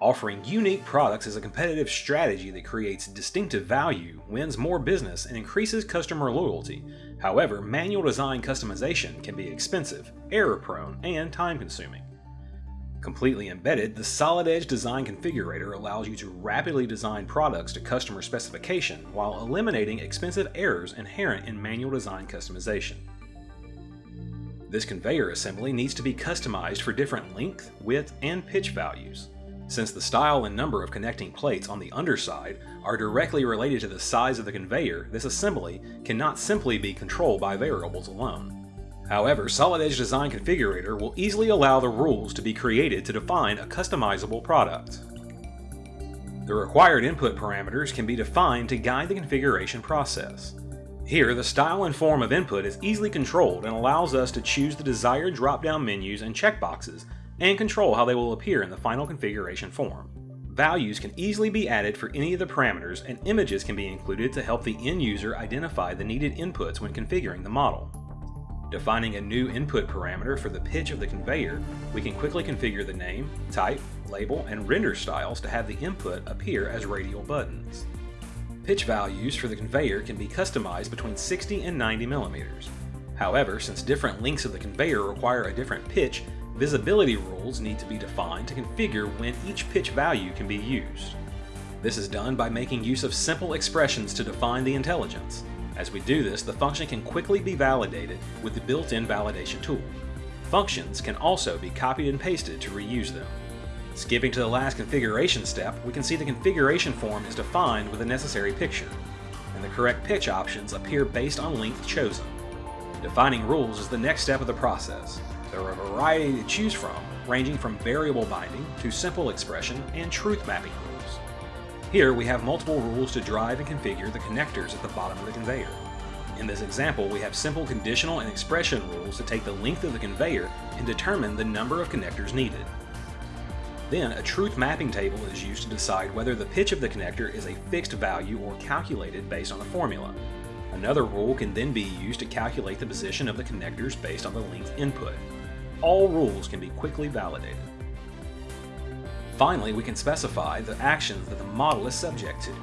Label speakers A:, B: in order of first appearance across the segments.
A: Offering unique products is a competitive strategy that creates distinctive value, wins more business, and increases customer loyalty. However, manual design customization can be expensive, error-prone, and time-consuming. Completely embedded, the Solid Edge Design Configurator allows you to rapidly design products to customer specification while eliminating expensive errors inherent in manual design customization. This conveyor assembly needs to be customized for different length, width, and pitch values. Since the style and number of connecting plates on the underside are directly related to the size of the conveyor, this assembly cannot simply be controlled by variables alone. However, Solid Edge Design Configurator will easily allow the rules to be created to define a customizable product. The required input parameters can be defined to guide the configuration process. Here, the style and form of input is easily controlled and allows us to choose the desired drop-down menus and checkboxes and control how they will appear in the final configuration form. Values can easily be added for any of the parameters and images can be included to help the end user identify the needed inputs when configuring the model. Defining a new input parameter for the pitch of the conveyor, we can quickly configure the name, type, label, and render styles to have the input appear as radial buttons. Pitch values for the conveyor can be customized between 60 and 90 millimeters. However, since different lengths of the conveyor require a different pitch, visibility rules need to be defined to configure when each pitch value can be used. This is done by making use of simple expressions to define the intelligence. As we do this, the function can quickly be validated with the built-in validation tool. Functions can also be copied and pasted to reuse them. Skipping to the last configuration step, we can see the configuration form is defined with the necessary picture, and the correct pitch options appear based on length chosen. Defining rules is the next step of the process. There are a variety to choose from, ranging from variable binding to simple expression and truth mapping rules. Here we have multiple rules to drive and configure the connectors at the bottom of the conveyor. In this example, we have simple conditional and expression rules to take the length of the conveyor and determine the number of connectors needed. Then, a truth mapping table is used to decide whether the pitch of the connector is a fixed value or calculated based on a formula. Another rule can then be used to calculate the position of the connectors based on the length input. All rules can be quickly validated. Finally, we can specify the actions that the model is subject to.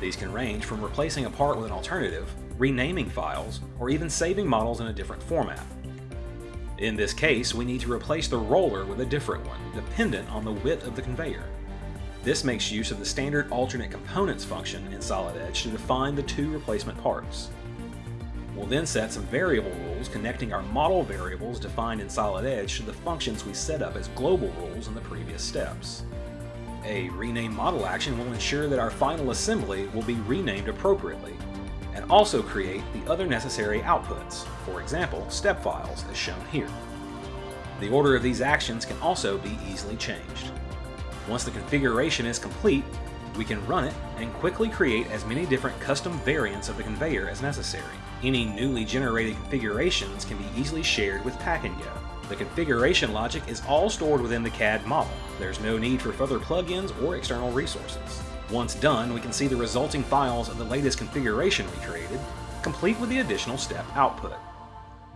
A: These can range from replacing a part with an alternative, renaming files, or even saving models in a different format. In this case, we need to replace the roller with a different one, dependent on the width of the conveyor. This makes use of the standard alternate components function in Solid Edge to define the two replacement parts. We'll then set some variable rules connecting our model variables defined in Solid Edge to the functions we set up as global rules in the previous steps. A rename model action will ensure that our final assembly will be renamed appropriately, and also create the other necessary outputs, for example, step files as shown here. The order of these actions can also be easily changed. Once the configuration is complete, we can run it and quickly create as many different custom variants of the conveyor as necessary. Any newly generated configurations can be easily shared with Pack and Go. The configuration logic is all stored within the CAD model. There's no need for further plugins or external resources. Once done, we can see the resulting files of the latest configuration we created, complete with the additional step output.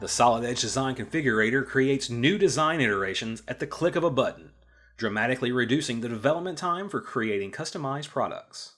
A: The Solid Edge Design Configurator creates new design iterations at the click of a button, dramatically reducing the development time for creating customized products.